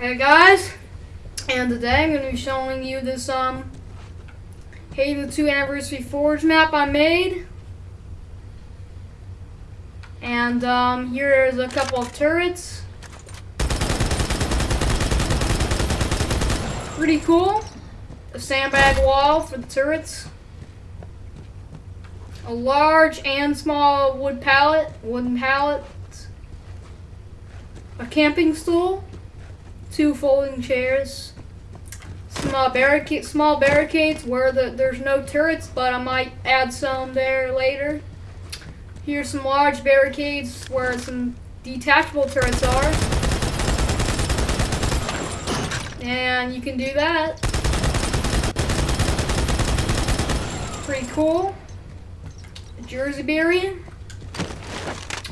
Hey guys, and today I'm going to be showing you this um Halo 2 Anniversary Forge map I made. And um, here's a couple of turrets. Pretty cool. A sandbag wall for the turrets. A large and small wood pallet, wooden pallet. A camping stool. Two folding chairs. Uh, barricade, small barricades where the, there's no turrets, but I might add some there later. Here's some large barricades where some detachable turrets are. And you can do that. Pretty cool. A Jersey barrier.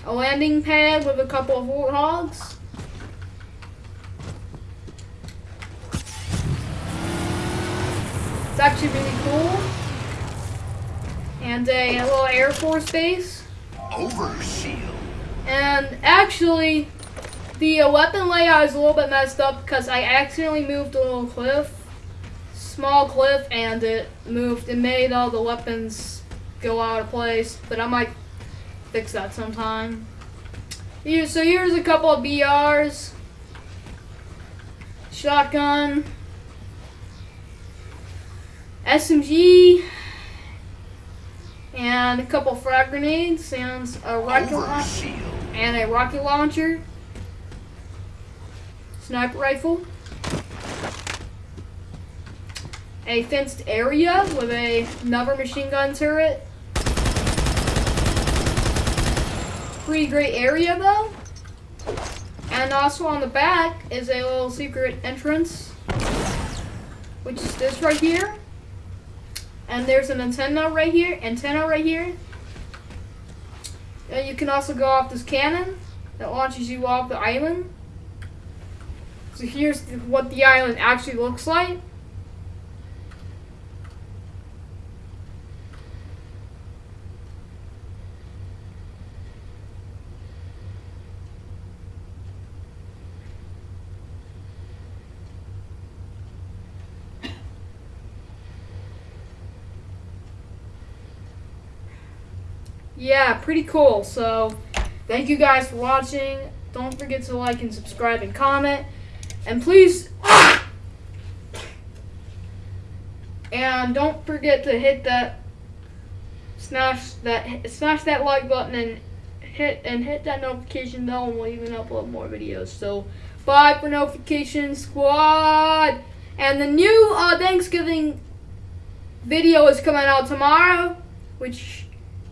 A landing pad with a couple of warthogs. Actually really cool. And a, a little Air Force base. Overshield. And actually, the uh, weapon layout is a little bit messed up because I accidentally moved a little cliff, small cliff, and it moved. It made all the weapons go out of place. But I might fix that sometime. Here, so here's a couple of BRs, shotgun, SMG, and a couple frag grenades, and a rocket launcher, and a rocket launcher, sniper rifle, a fenced area with a, another machine gun turret. Pretty great area though. And also on the back is a little secret entrance, which is this right here. And there's an antenna right here, antenna right here. And you can also go off this cannon that launches you off the island. So here's what the island actually looks like. Yeah, pretty cool. So, thank you guys for watching. Don't forget to like and subscribe and comment. And please, and don't forget to hit that, smash that, smash that like button and hit and hit that notification bell, and we'll even upload more videos. So, bye for notification squad. And the new uh, Thanksgiving video is coming out tomorrow, which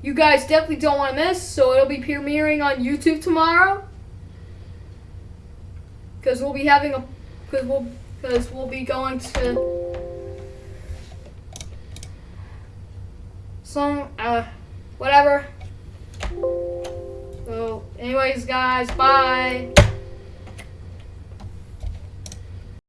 you guys definitely don't want to miss. So it'll be premiering on YouTube tomorrow. Because we'll be having a, because we'll, because we'll be going to some, uh, whatever. So, anyways, guys, bye.